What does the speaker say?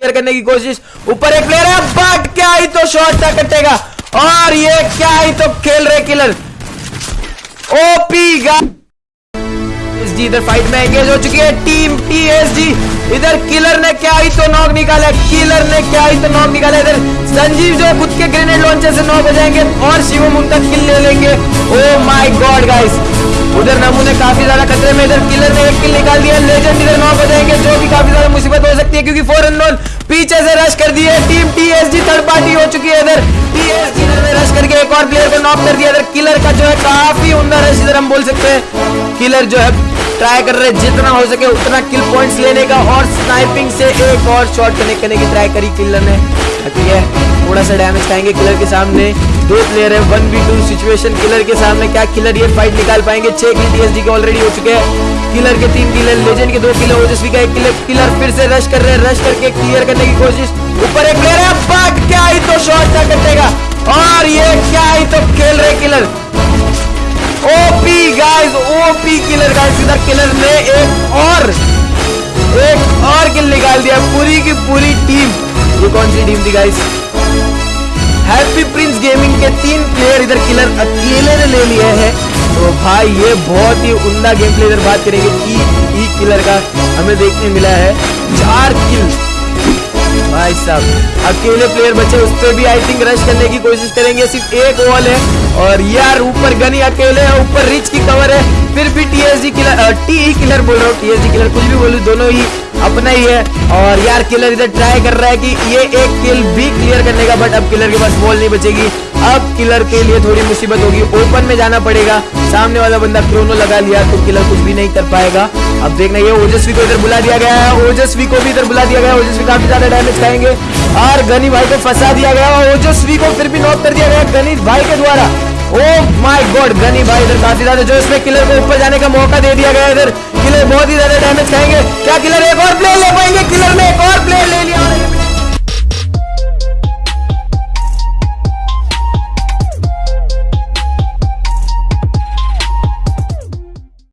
Clear करने की कोशिश। ऊपर एक प्लेयर है बट क्या ही तो शॉट था कटेगा। और ये क्या ही तो खेल रहे किलर ओपी इधर फाइट में एंगेज हो चुकी है टीम टीएसजी इधर किलर ने क्या ही तो नॉक निकाला किलर ने क्या ही तो नॉक निकाला इधर। संजीव जो खुद के ग्रेनेड लॉन्चर से नॉक हो जाएँगे, और शिवम उनका किल ले लेंगे। ओ माय गॉड गाइस उधर नमूने काफ़ी ज़्यादा खतरे में, इधर किलर ने एक किल निकाल दिया लेजेंड इधर नॉक हो जाएँगे, जो कि काफ़ी ज़्यादा मुसीबत हो सकती है क्योंकि फोर अननोन पीछे से रश कर दिए टीम टीएसजी थर्ड पार्टी हो चुकी है इधर। टीएसजी ने रश करके एक और प्लेयर को नॉक कर दिया। इधर किलर का जो है काफ़ी उमदा रश इधर हम बोल सकते हैं। किलर जो है ट्राई कर रहे जितना हो सके उतना किल पॉइंट्स लेने का और स्नाइपिंग से एक और शॉट कनेक्ट करने की ट्राई करी किलर ने। ठीक है, थोड़ा सा डैमेज खाएँगे किलर के सामने। दो प्लेयर है one v two situation killer के सामने क्या किलर ये फाइट निकाल पाएँगे? छह किल टीएसडी के ऑलरेडी हो चुके हैं। किलर के तीन किलर लेजेंड के दो किलर ओजस्वी का एक किलर किलर फिर से रश कर रहे हैं रश करके क्लियर करने की कोशिश। ऊपर एक प्लेयर है बट क्या ही तो शॉट था कटेगा। और ये क्या ही तो खेल रहे killer OP guys OP killer guys इधर किलर ने एक और एक और किल निकाल दिया, पूरी की पूरी टीम ये कौन सी टीम थी गाइस हैप्पी प्रिंस गेमिंग के तीन प्लेयर इधर किलर अकेले ने ले लिए हैं। भाई, ये बहुत ही उमदा गेम प्ले इधर बात करेंगे ई ई किलर का हमें देखने मिला है। चार किल भाई साहब अकेले प्लेयर बचे, उस पर भी आई थिंक रश करने की कोशिश करेंगे। सिर्फ़ एक वॉल है और यार, ऊपर गनी अकेले है, ऊपर रिच की कवर है। फिर भी टीएसजी किलर टी किलर बोल रहा हूँ टीएसजी किलर कुछ भी बोलू, दोनों ही अपना ही है। और यार किलर इधर ट्राई कर रहा है कि ये एक किल भी क्लियर करने का बट अब किलर के पास बॉल नहीं बचेगी। अब किलर के लिए थोड़ी मुसीबत होगी। ओपन में जाना पड़ेगा। सामने वाला बंदा क्रोनो लगा लिया तो किलर कुछ भी नहीं कर पाएगा। अब देखना, ये ओजस्वी को इधर बुला दिया गया है। ओजस्वी को भी इधर बुला दिया गया ओजस्वी काफ़ी ज़्यादा डैमेज खाएँगे। और गनी भाई को फंसा दिया गया और ओजस्वी को फिर भी नॉक कर दिया गया गनी भाई के द्वारा। ओ माय गॉड गनी भाई इधर काफ़ी ज़्यादा जो इसमें किलर को ऊपर जाने का मौका दे दिया गया इधर। किलर बहुत ही ज़्यादा डैमेज किलर एक और प्लेयर ले पाएँगे। किलर में एक और